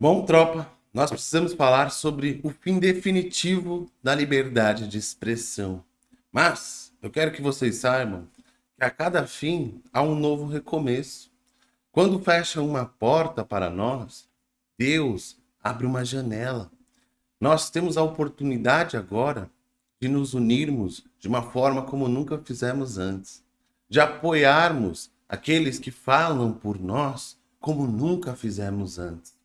Bom, tropa, nós precisamos falar sobre o fim definitivo da liberdade de expressão. Mas eu quero que vocês saibam que a cada fim há um novo recomeço. Quando fecha uma porta para nós, Deus abre uma janela. Nós temos a oportunidade agora de nos unirmos de uma forma como nunca fizemos antes, de apoiarmos aqueles que falam por nós como nunca fizemos antes.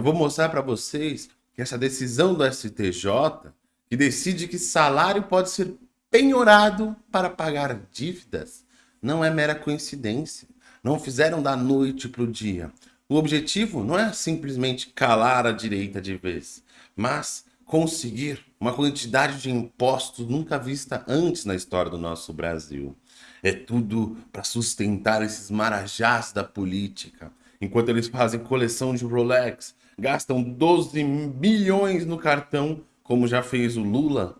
Eu vou mostrar para vocês que essa decisão do STJ, que decide que salário pode ser penhorado para pagar dívidas, não é mera coincidência. Não fizeram da noite para o dia. O objetivo não é simplesmente calar a direita de vez, mas conseguir uma quantidade de impostos nunca vista antes na história do nosso Brasil. É tudo para sustentar esses marajás da política. Enquanto eles fazem coleção de Rolex, gastam 12 milhões no cartão, como já fez o Lula,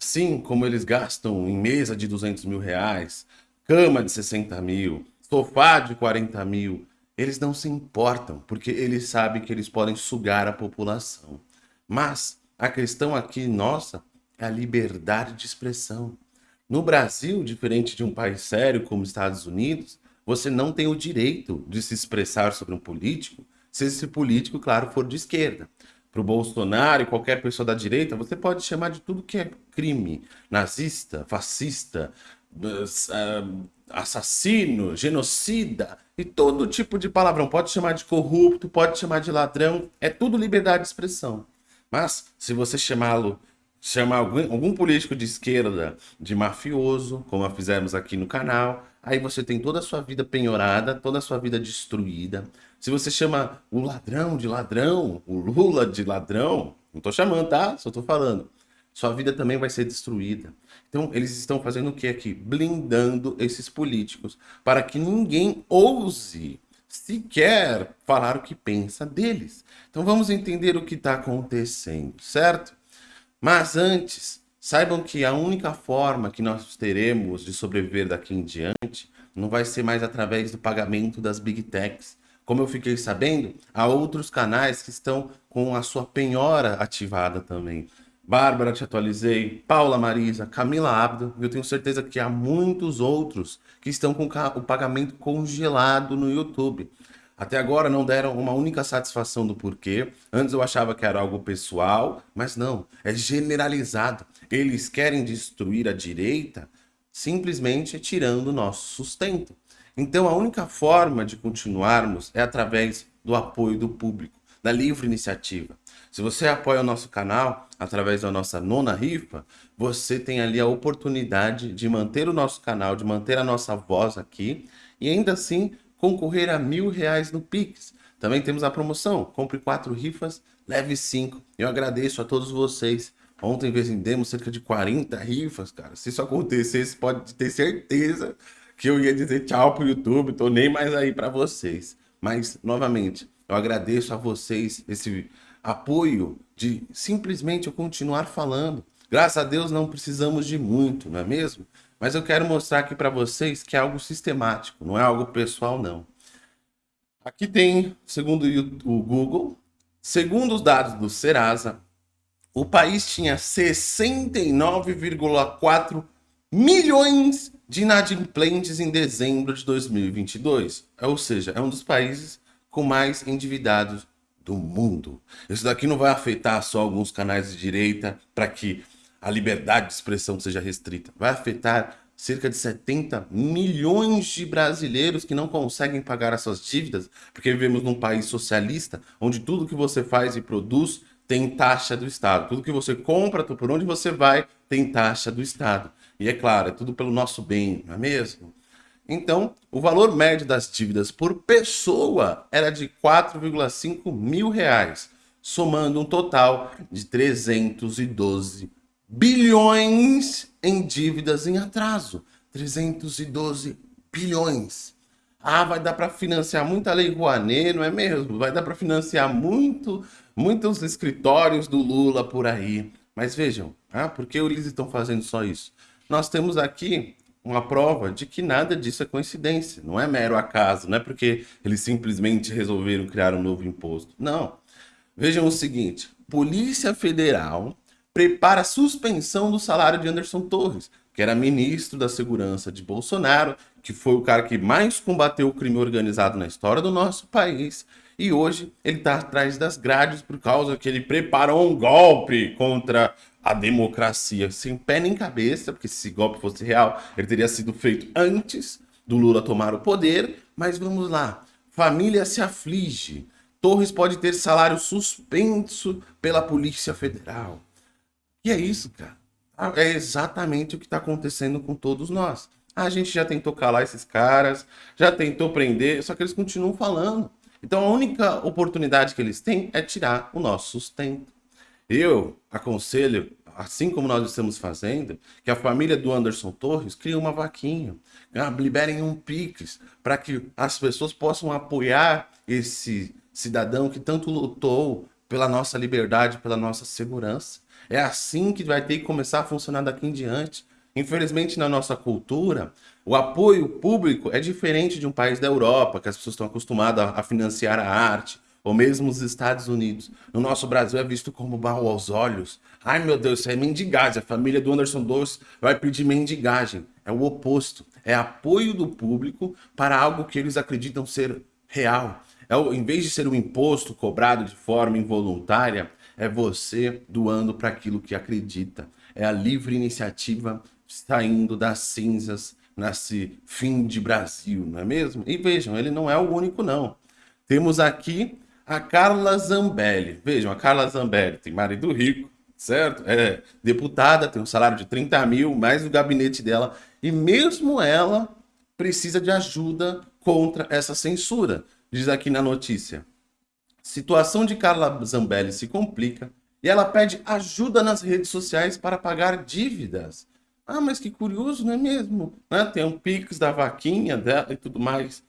assim como eles gastam em mesa de 200 mil reais, cama de 60 mil, sofá de 40 mil, eles não se importam, porque eles sabem que eles podem sugar a população. Mas a questão aqui nossa é a liberdade de expressão. No Brasil, diferente de um país sério como os Estados Unidos, você não tem o direito de se expressar sobre um político se esse político, claro, for de esquerda. Para o Bolsonaro e qualquer pessoa da direita, você pode chamar de tudo que é crime. Nazista, fascista, assassino, genocida e todo tipo de palavrão. Pode chamar de corrupto, pode chamar de ladrão, é tudo liberdade de expressão. Mas se você chamá-lo, chamar algum, algum político de esquerda de mafioso, como fizemos aqui no canal, aí você tem toda a sua vida penhorada, toda a sua vida destruída. Se você chama o ladrão de ladrão, o Lula de ladrão, não tô chamando, tá? Só tô falando. Sua vida também vai ser destruída. Então, eles estão fazendo o que aqui? Blindando esses políticos para que ninguém ouse sequer falar o que pensa deles. Então, vamos entender o que está acontecendo, certo? Mas antes, Saibam que a única forma que nós teremos de sobreviver daqui em diante não vai ser mais através do pagamento das Big Techs. Como eu fiquei sabendo, há outros canais que estão com a sua penhora ativada também. Bárbara, te atualizei, Paula Marisa, Camila Abdo, e eu tenho certeza que há muitos outros que estão com o pagamento congelado no YouTube. Até agora não deram uma única satisfação do porquê. Antes eu achava que era algo pessoal, mas não, é generalizado. Eles querem destruir a direita simplesmente tirando o nosso sustento. Então a única forma de continuarmos é através do apoio do público, da livre iniciativa. Se você apoia o nosso canal através da nossa nona rifa, você tem ali a oportunidade de manter o nosso canal, de manter a nossa voz aqui e ainda assim concorrer a mil reais no Pix. Também temos a promoção, compre quatro rifas, leve cinco. Eu agradeço a todos vocês. Ontem vendemos cerca de 40 rifas, cara. Se isso acontecesse, pode ter certeza que eu ia dizer tchau pro YouTube, tô nem mais aí para vocês. Mas, novamente, eu agradeço a vocês esse apoio de simplesmente eu continuar falando. Graças a Deus não precisamos de muito, não é mesmo? Mas eu quero mostrar aqui para vocês que é algo sistemático, não é algo pessoal, não. Aqui tem, segundo o Google, segundo os dados do Serasa, o país tinha 69,4 milhões de inadimplentes em dezembro de 2022. Ou seja, é um dos países com mais endividados do mundo. Isso daqui não vai afetar só alguns canais de direita para que a liberdade de expressão seja restrita. Vai afetar cerca de 70 milhões de brasileiros que não conseguem pagar as suas dívidas, porque vivemos num país socialista, onde tudo que você faz e produz tem taxa do Estado. Tudo que você compra, por onde você vai, tem taxa do Estado. E é claro, é tudo pelo nosso bem, não é mesmo? Então, o valor médio das dívidas por pessoa era de 4,5 mil reais, somando um total de 312 bilhões em dívidas em atraso. 312 bilhões. Ah, vai dar para financiar muita lei Rouanet, não é mesmo? Vai dar para financiar muito, muitos escritórios do Lula por aí. Mas vejam, ah, por que eles estão fazendo só isso? Nós temos aqui uma prova de que nada disso é coincidência, não é mero acaso, não é porque eles simplesmente resolveram criar um novo imposto. Não. Vejam o seguinte: Polícia Federal prepara a suspensão do salário de Anderson Torres, que era ministro da Segurança de Bolsonaro, que foi o cara que mais combateu o crime organizado na história do nosso país. E hoje ele está atrás das grades por causa que ele preparou um golpe contra a democracia sem pé nem cabeça, porque se esse golpe fosse real, ele teria sido feito antes do Lula tomar o poder. Mas vamos lá. Família se aflige. Torres pode ter salário suspenso pela Polícia Federal. E é isso, cara. É exatamente o que está acontecendo com todos nós. A gente já tentou calar esses caras, já tentou prender, só que eles continuam falando. Então a única oportunidade que eles têm é tirar o nosso sustento. Eu aconselho, assim como nós estamos fazendo, que a família do Anderson Torres crie uma vaquinha, ah, liberem um Pix, para que as pessoas possam apoiar esse cidadão que tanto lutou pela nossa liberdade, pela nossa segurança. É assim que vai ter que começar a funcionar daqui em diante. Infelizmente, na nossa cultura, o apoio público é diferente de um país da Europa, que as pessoas estão acostumadas a financiar a arte, ou mesmo os Estados Unidos. No nosso Brasil é visto como mal aos olhos. Ai meu Deus, isso é mendigagem. A família do Anderson Doce vai pedir mendigagem. É o oposto. É apoio do público para algo que eles acreditam ser real. É, em vez de ser um imposto cobrado de forma involuntária, é você doando para aquilo que acredita. É a livre iniciativa saindo das cinzas nesse fim de Brasil, não é mesmo? E vejam, ele não é o único não. Temos aqui a Carla Zambelli. Vejam, a Carla Zambelli tem marido rico, certo? É deputada, tem um salário de 30 mil, mais o gabinete dela. E mesmo ela precisa de ajuda contra essa censura. Diz aqui na notícia. Situação de Carla Zambelli se complica e ela pede ajuda nas redes sociais para pagar dívidas. Ah, mas que curioso, não é mesmo? Né? Tem um Pix da vaquinha dela e tudo mais.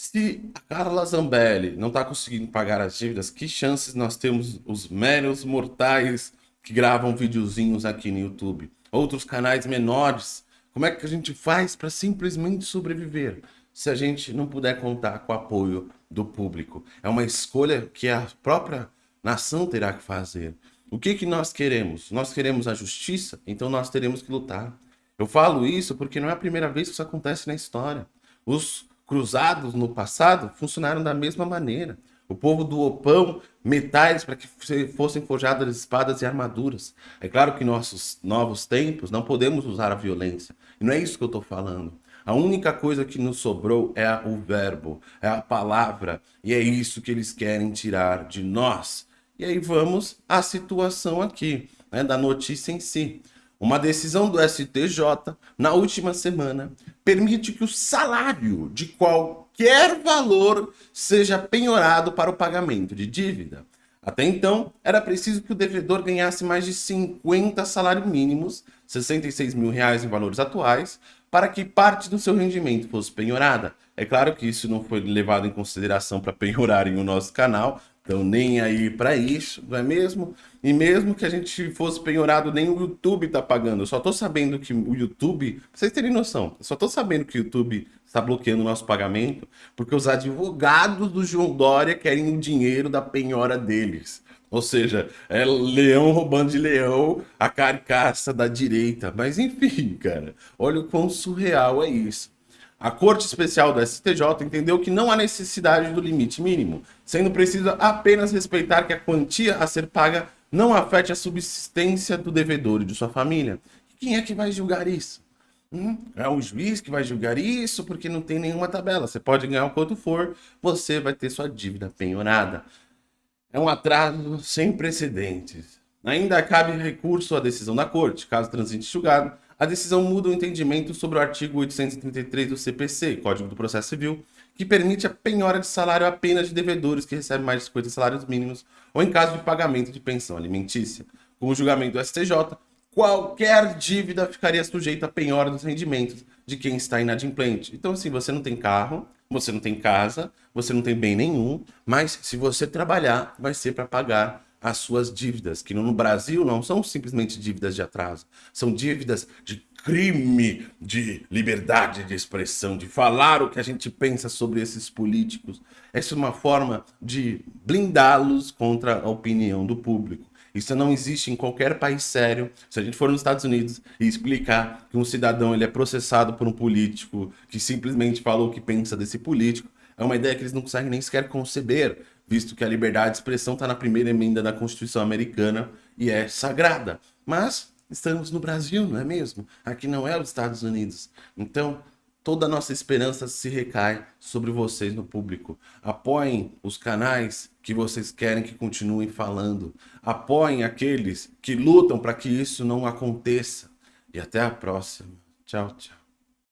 Se a Carla Zambelli não está conseguindo pagar as dívidas, que chances nós temos os meros mortais que gravam videozinhos aqui no YouTube? Outros canais menores. Como é que a gente faz para simplesmente sobreviver? Se a gente não puder contar com o apoio do público. É uma escolha que a própria nação terá que fazer. O que, que nós queremos? Nós queremos a justiça, então nós teremos que lutar. Eu falo isso porque não é a primeira vez que isso acontece na história. Os cruzados no passado funcionaram da mesma maneira. O povo doou pão, metais para que fossem forjadas espadas e armaduras. É claro que em nossos novos tempos não podemos usar a violência. E não é isso que eu estou falando. A única coisa que nos sobrou é o verbo, é a palavra. E é isso que eles querem tirar de nós. E aí vamos à situação aqui, né, da notícia em si. Uma decisão do STJ, na última semana, permite que o salário de qualquer valor seja penhorado para o pagamento de dívida. Até então, era preciso que o devedor ganhasse mais de 50 salários mínimos, 66 mil reais em valores atuais, para que parte do seu rendimento fosse penhorada. É claro que isso não foi levado em consideração para penhorarem o nosso canal, então nem aí para isso, não é mesmo? E mesmo que a gente fosse penhorado, nem o YouTube está pagando. Eu só estou sabendo que o YouTube, pra vocês terem noção, só estou sabendo que o YouTube está bloqueando o nosso pagamento porque os advogados do João Dória querem o dinheiro da penhora deles. Ou seja, é leão roubando de leão a carcaça da direita. Mas enfim, cara, olha o quão surreal é isso. A Corte Especial do STJ entendeu que não há necessidade do limite mínimo, sendo preciso apenas respeitar que a quantia a ser paga não afete a subsistência do devedor e de sua família. Quem é que vai julgar isso? Hum, é um juiz que vai julgar isso porque não tem nenhuma tabela. Você pode ganhar o quanto for, você vai ter sua dívida penhorada. É um atraso sem precedentes. Ainda cabe recurso à decisão da Corte, caso transite julgado, a decisão muda o entendimento sobre o artigo 833 do CPC, Código do Processo Civil, que permite a penhora de salário apenas de devedores que recebem mais de 50 salários mínimos ou em caso de pagamento de pensão alimentícia. Com o julgamento do STJ, qualquer dívida ficaria sujeita à penhora dos rendimentos de quem está inadimplente. Então, assim, você não tem carro, você não tem casa, você não tem bem nenhum, mas se você trabalhar, vai ser para pagar as suas dívidas, que no Brasil não são simplesmente dívidas de atraso, são dívidas de crime de liberdade de expressão, de falar o que a gente pensa sobre esses políticos. Essa é uma forma de blindá-los contra a opinião do público. Isso não existe em qualquer país sério. Se a gente for nos Estados Unidos e explicar que um cidadão ele é processado por um político que simplesmente falou o que pensa desse político, é uma ideia que eles não conseguem nem sequer conceber, visto que a liberdade de expressão está na primeira emenda da Constituição americana e é sagrada. Mas estamos no Brasil, não é mesmo? Aqui não é os Estados Unidos. Então, toda a nossa esperança se recai sobre vocês no público. Apoiem os canais que vocês querem que continuem falando. Apoiem aqueles que lutam para que isso não aconteça. E até a próxima. Tchau, tchau.